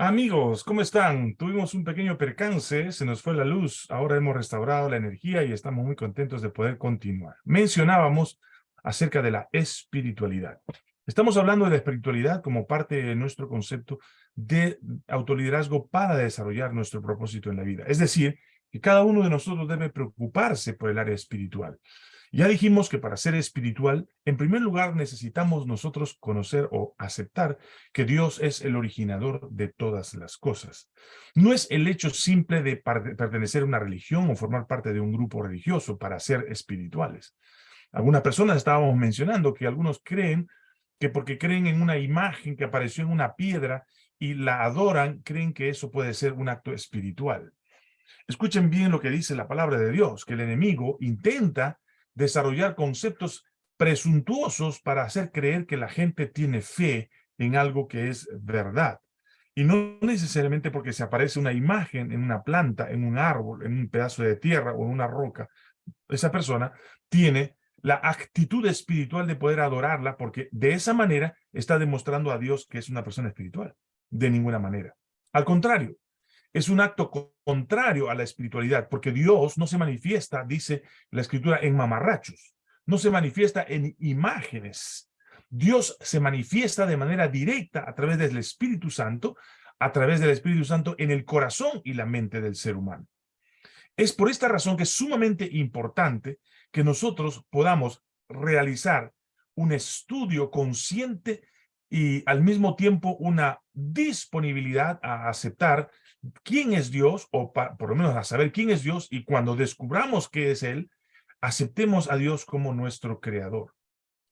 Amigos, ¿cómo están? Tuvimos un pequeño percance, se nos fue la luz, ahora hemos restaurado la energía y estamos muy contentos de poder continuar. Mencionábamos acerca de la espiritualidad. Estamos hablando de la espiritualidad como parte de nuestro concepto de autoliderazgo para desarrollar nuestro propósito en la vida. Es decir, que cada uno de nosotros debe preocuparse por el área espiritual. Ya dijimos que para ser espiritual, en primer lugar necesitamos nosotros conocer o aceptar que Dios es el originador de todas las cosas. No es el hecho simple de pertenecer a una religión o formar parte de un grupo religioso para ser espirituales. Algunas personas estábamos mencionando que algunos creen que porque creen en una imagen que apareció en una piedra y la adoran, creen que eso puede ser un acto espiritual. Escuchen bien lo que dice la palabra de Dios, que el enemigo intenta desarrollar conceptos presuntuosos para hacer creer que la gente tiene fe en algo que es verdad. Y no necesariamente porque se aparece una imagen en una planta, en un árbol, en un pedazo de tierra o en una roca, esa persona tiene la actitud espiritual de poder adorarla porque de esa manera está demostrando a Dios que es una persona espiritual. De ninguna manera. Al contrario, es un acto contrario a la espiritualidad, porque Dios no se manifiesta, dice la escritura, en mamarrachos, no se manifiesta en imágenes. Dios se manifiesta de manera directa a través del Espíritu Santo, a través del Espíritu Santo en el corazón y la mente del ser humano. Es por esta razón que es sumamente importante que nosotros podamos realizar un estudio consciente y al mismo tiempo una disponibilidad a aceptar quién es Dios, o por lo menos a saber quién es Dios, y cuando descubramos qué es Él, aceptemos a Dios como nuestro creador.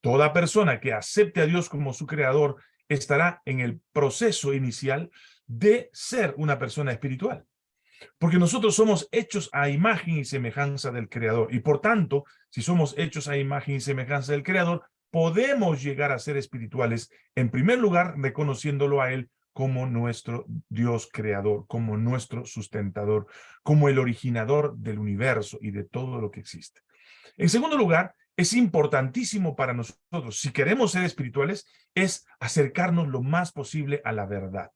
Toda persona que acepte a Dios como su creador estará en el proceso inicial de ser una persona espiritual. Porque nosotros somos hechos a imagen y semejanza del Creador. Y por tanto, si somos hechos a imagen y semejanza del Creador, podemos llegar a ser espirituales, en primer lugar, reconociéndolo a Él como nuestro Dios creador, como nuestro sustentador, como el originador del universo y de todo lo que existe. En segundo lugar, es importantísimo para nosotros, si queremos ser espirituales, es acercarnos lo más posible a la verdad.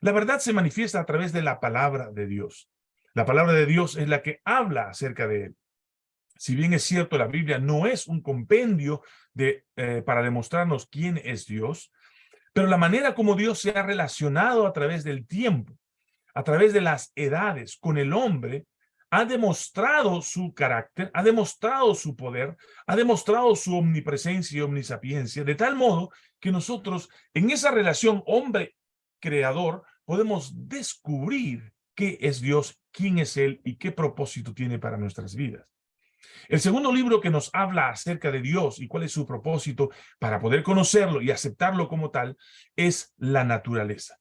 La verdad se manifiesta a través de la palabra de Dios. La palabra de Dios es la que habla acerca de él. Si bien es cierto, la Biblia no es un compendio de, eh, para demostrarnos quién es Dios, pero la manera como Dios se ha relacionado a través del tiempo, a través de las edades con el hombre, ha demostrado su carácter, ha demostrado su poder, ha demostrado su omnipresencia y omnisapiencia, de tal modo que nosotros en esa relación hombre-creador podemos descubrir qué es Dios, quién es Él y qué propósito tiene para nuestras vidas. El segundo libro que nos habla acerca de Dios y cuál es su propósito para poder conocerlo y aceptarlo como tal es la naturaleza.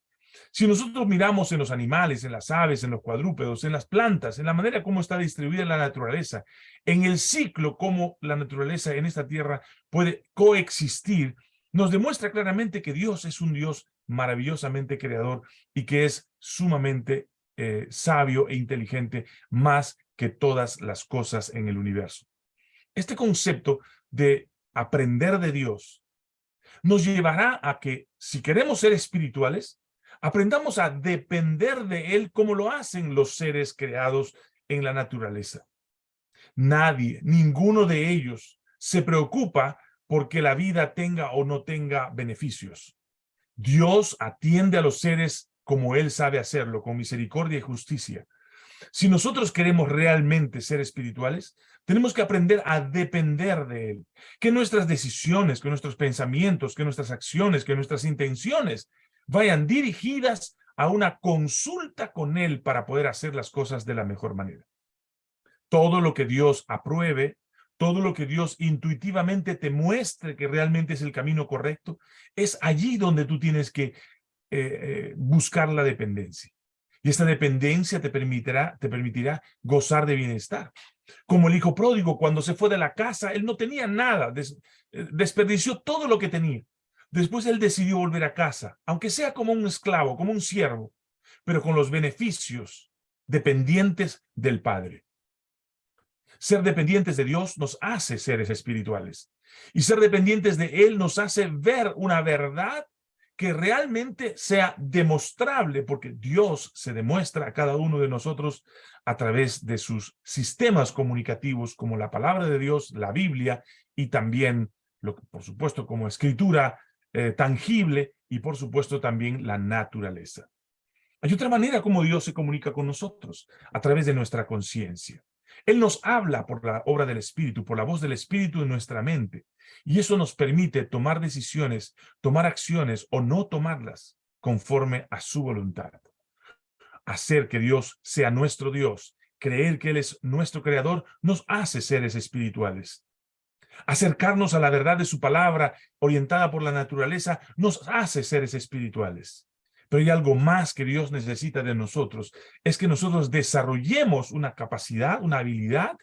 Si nosotros miramos en los animales, en las aves, en los cuadrúpedos, en las plantas, en la manera como está distribuida la naturaleza, en el ciclo como la naturaleza en esta tierra puede coexistir, nos demuestra claramente que Dios es un Dios maravillosamente creador y que es sumamente eh, sabio e inteligente, más que todas las cosas en el universo. Este concepto de aprender de Dios nos llevará a que, si queremos ser espirituales, aprendamos a depender de Él como lo hacen los seres creados en la naturaleza. Nadie, ninguno de ellos, se preocupa porque la vida tenga o no tenga beneficios. Dios atiende a los seres como Él sabe hacerlo, con misericordia y justicia. Si nosotros queremos realmente ser espirituales, tenemos que aprender a depender de Él. Que nuestras decisiones, que nuestros pensamientos, que nuestras acciones, que nuestras intenciones vayan dirigidas a una consulta con Él para poder hacer las cosas de la mejor manera. Todo lo que Dios apruebe, todo lo que Dios intuitivamente te muestre que realmente es el camino correcto, es allí donde tú tienes que eh, eh, buscar la dependencia. Y esta dependencia te permitirá, te permitirá gozar de bienestar. Como el hijo pródigo, cuando se fue de la casa, él no tenía nada, eh, desperdició todo lo que tenía. Después él decidió volver a casa, aunque sea como un esclavo, como un siervo, pero con los beneficios dependientes del Padre. Ser dependientes de Dios nos hace seres espirituales. Y ser dependientes de Él nos hace ver una verdad que realmente sea demostrable, porque Dios se demuestra a cada uno de nosotros a través de sus sistemas comunicativos, como la palabra de Dios, la Biblia, y también, lo, por supuesto, como escritura eh, tangible, y por supuesto también la naturaleza. Hay otra manera como Dios se comunica con nosotros, a través de nuestra conciencia. Él nos habla por la obra del Espíritu, por la voz del Espíritu en nuestra mente. Y eso nos permite tomar decisiones, tomar acciones o no tomarlas conforme a su voluntad. Hacer que Dios sea nuestro Dios, creer que Él es nuestro Creador, nos hace seres espirituales. Acercarnos a la verdad de su palabra, orientada por la naturaleza, nos hace seres espirituales. Pero hay algo más que Dios necesita de nosotros, es que nosotros desarrollemos una capacidad, una habilidad,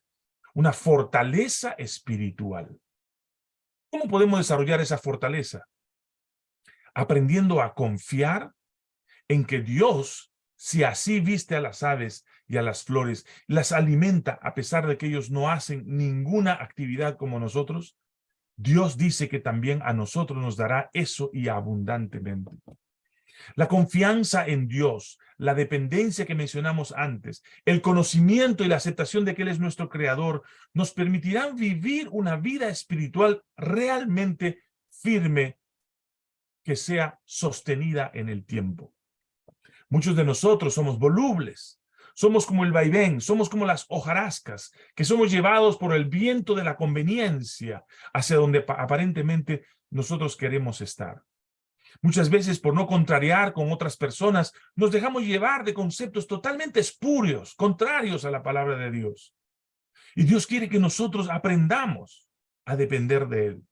una fortaleza espiritual. ¿Cómo podemos desarrollar esa fortaleza? Aprendiendo a confiar en que Dios, si así viste a las aves y a las flores, las alimenta a pesar de que ellos no hacen ninguna actividad como nosotros, Dios dice que también a nosotros nos dará eso y abundantemente. La confianza en Dios, la dependencia que mencionamos antes, el conocimiento y la aceptación de que Él es nuestro Creador, nos permitirán vivir una vida espiritual realmente firme que sea sostenida en el tiempo. Muchos de nosotros somos volubles, somos como el vaivén, somos como las hojarascas, que somos llevados por el viento de la conveniencia hacia donde aparentemente nosotros queremos estar. Muchas veces por no contrariar con otras personas, nos dejamos llevar de conceptos totalmente espurios, contrarios a la palabra de Dios. Y Dios quiere que nosotros aprendamos a depender de Él.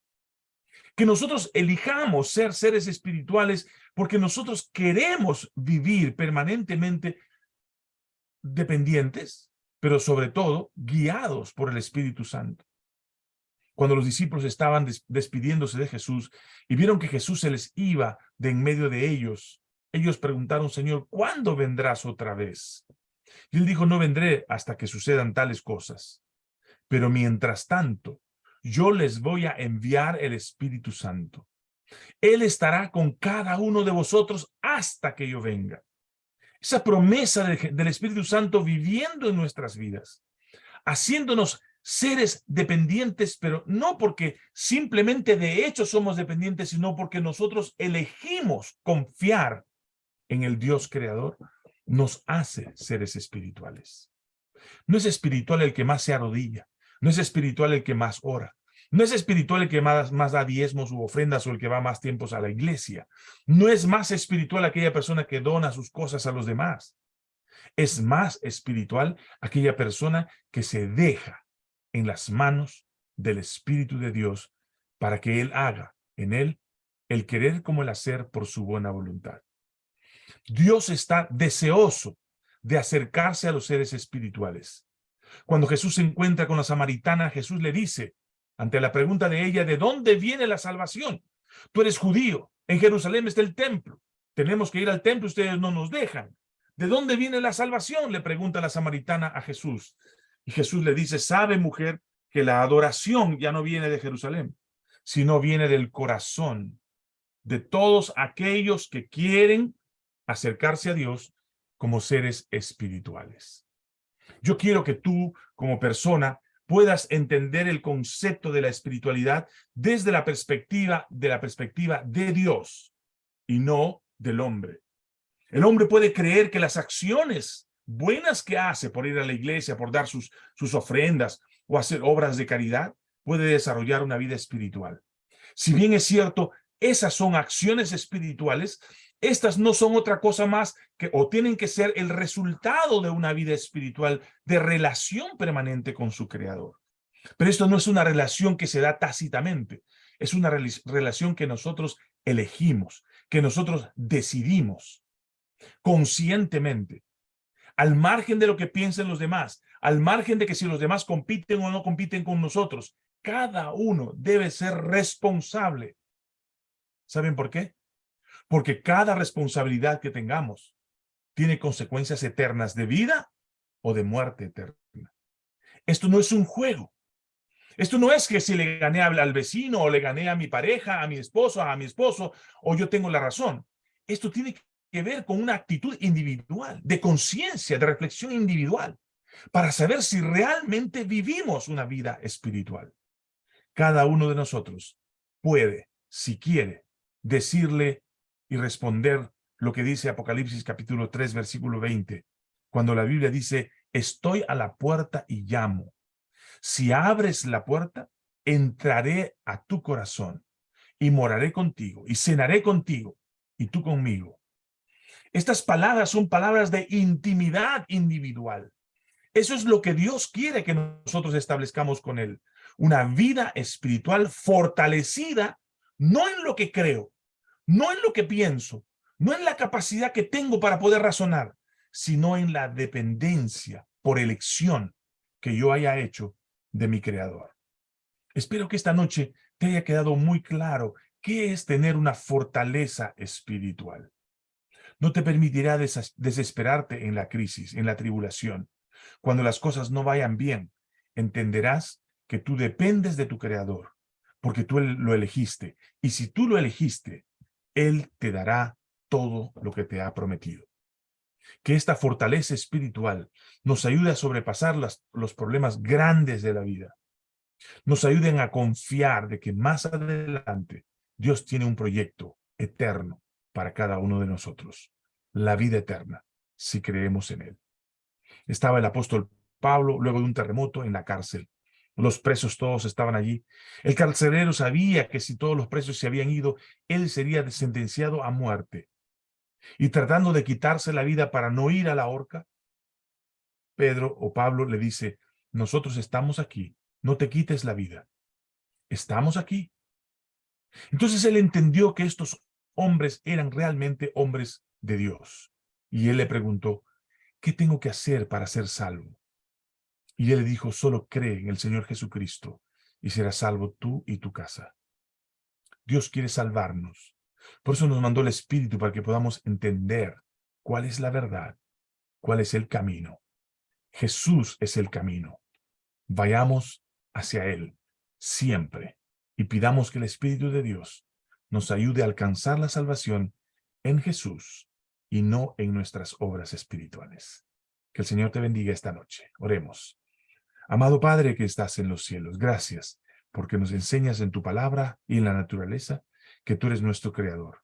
Que nosotros elijamos ser seres espirituales porque nosotros queremos vivir permanentemente dependientes, pero sobre todo guiados por el Espíritu Santo cuando los discípulos estaban despidiéndose de Jesús y vieron que Jesús se les iba de en medio de ellos, ellos preguntaron, Señor, ¿cuándo vendrás otra vez? Y él dijo, no vendré hasta que sucedan tales cosas. Pero mientras tanto, yo les voy a enviar el Espíritu Santo. Él estará con cada uno de vosotros hasta que yo venga. Esa promesa del Espíritu Santo viviendo en nuestras vidas, haciéndonos seres dependientes, pero no porque simplemente de hecho somos dependientes, sino porque nosotros elegimos confiar en el Dios creador, nos hace seres espirituales. No es espiritual el que más se arrodilla, no es espiritual el que más ora, no es espiritual el que más, da diezmos u ofrendas o el que va más tiempos a la iglesia. No es más espiritual aquella persona que dona sus cosas a los demás. Es más espiritual aquella persona que se deja en las manos del Espíritu de Dios para que Él haga en Él el querer como el hacer por su buena voluntad. Dios está deseoso de acercarse a los seres espirituales. Cuando Jesús se encuentra con la samaritana, Jesús le dice, ante la pregunta de ella, ¿de dónde viene la salvación? Tú eres judío, en Jerusalén está el templo. Tenemos que ir al templo, ustedes no nos dejan. ¿De dónde viene la salvación? Le pregunta la samaritana a Jesús. Y Jesús le dice, sabe mujer que la adoración ya no viene de Jerusalén, sino viene del corazón de todos aquellos que quieren acercarse a Dios como seres espirituales. Yo quiero que tú, como persona, puedas entender el concepto de la espiritualidad desde la perspectiva de la perspectiva de Dios y no del hombre. El hombre puede creer que las acciones buenas que hace por ir a la iglesia, por dar sus, sus ofrendas o hacer obras de caridad, puede desarrollar una vida espiritual. Si bien es cierto, esas son acciones espirituales, estas no son otra cosa más que o tienen que ser el resultado de una vida espiritual de relación permanente con su creador. Pero esto no es una relación que se da tácitamente, es una relación que nosotros elegimos, que nosotros decidimos conscientemente al margen de lo que piensen los demás, al margen de que si los demás compiten o no compiten con nosotros, cada uno debe ser responsable. ¿Saben por qué? Porque cada responsabilidad que tengamos tiene consecuencias eternas de vida o de muerte eterna. Esto no es un juego. Esto no es que si le gané al vecino o le gané a mi pareja, a mi esposo, a mi esposo, o yo tengo la razón. Esto tiene que ver con una actitud individual, de conciencia, de reflexión individual, para saber si realmente vivimos una vida espiritual. Cada uno de nosotros puede, si quiere, decirle y responder lo que dice Apocalipsis capítulo 3, versículo 20, cuando la Biblia dice, estoy a la puerta y llamo. Si abres la puerta, entraré a tu corazón y moraré contigo y cenaré contigo y tú conmigo. Estas palabras son palabras de intimidad individual. Eso es lo que Dios quiere que nosotros establezcamos con Él. Una vida espiritual fortalecida, no en lo que creo, no en lo que pienso, no en la capacidad que tengo para poder razonar, sino en la dependencia por elección que yo haya hecho de mi Creador. Espero que esta noche te haya quedado muy claro qué es tener una fortaleza espiritual. No te permitirá desesperarte en la crisis, en la tribulación. Cuando las cosas no vayan bien, entenderás que tú dependes de tu Creador, porque tú lo elegiste. Y si tú lo elegiste, Él te dará todo lo que te ha prometido. Que esta fortaleza espiritual nos ayude a sobrepasar los problemas grandes de la vida. Nos ayuden a confiar de que más adelante Dios tiene un proyecto eterno para cada uno de nosotros. La vida eterna, si creemos en Él. Estaba el apóstol Pablo luego de un terremoto en la cárcel. Los presos todos estaban allí. El carcelero sabía que si todos los presos se habían ido, él sería sentenciado a muerte y tratando de quitarse la vida para no ir a la horca, Pedro o Pablo le dice, nosotros estamos aquí, no te quites la vida. Estamos aquí. Entonces él entendió que estos hombres eran realmente hombres de Dios. Y él le preguntó, ¿qué tengo que hacer para ser salvo? Y él le dijo, solo cree en el Señor Jesucristo y serás salvo tú y tu casa. Dios quiere salvarnos. Por eso nos mandó el Espíritu para que podamos entender cuál es la verdad, cuál es el camino. Jesús es el camino. Vayamos hacia Él siempre y pidamos que el Espíritu de Dios nos ayude a alcanzar la salvación en Jesús y no en nuestras obras espirituales. Que el Señor te bendiga esta noche. Oremos. Amado Padre que estás en los cielos, gracias porque nos enseñas en tu palabra y en la naturaleza que tú eres nuestro creador.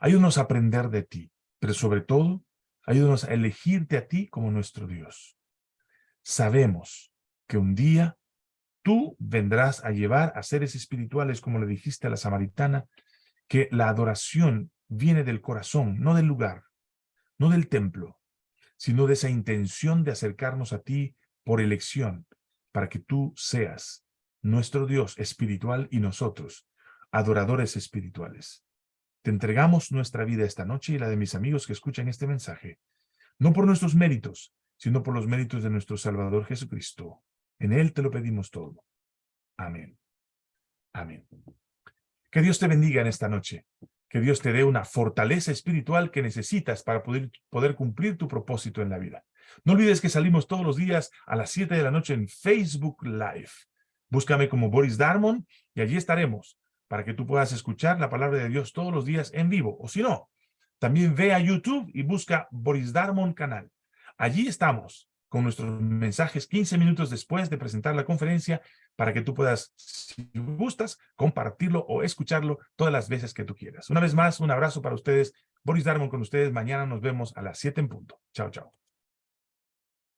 Ayúdanos a aprender de ti, pero sobre todo, ayúdanos a elegirte a ti como nuestro Dios. Sabemos que un día tú vendrás a llevar a seres espirituales, como le dijiste a la samaritana, que la adoración viene del corazón, no del lugar, no del templo, sino de esa intención de acercarnos a ti por elección, para que tú seas nuestro Dios espiritual y nosotros, adoradores espirituales. Te entregamos nuestra vida esta noche y la de mis amigos que escuchan este mensaje, no por nuestros méritos, sino por los méritos de nuestro Salvador Jesucristo. En Él te lo pedimos todo. Amén. Amén. Que Dios te bendiga en esta noche. Que Dios te dé una fortaleza espiritual que necesitas para poder, poder cumplir tu propósito en la vida. No olvides que salimos todos los días a las 7 de la noche en Facebook Live. Búscame como Boris Darmon y allí estaremos para que tú puedas escuchar la palabra de Dios todos los días en vivo. O si no, también ve a YouTube y busca Boris Darmon Canal. Allí estamos con nuestros mensajes 15 minutos después de presentar la conferencia para que tú puedas, si gustas, compartirlo o escucharlo todas las veces que tú quieras. Una vez más, un abrazo para ustedes. Boris Darmon con ustedes. Mañana nos vemos a las 7 en punto. Chao, chao.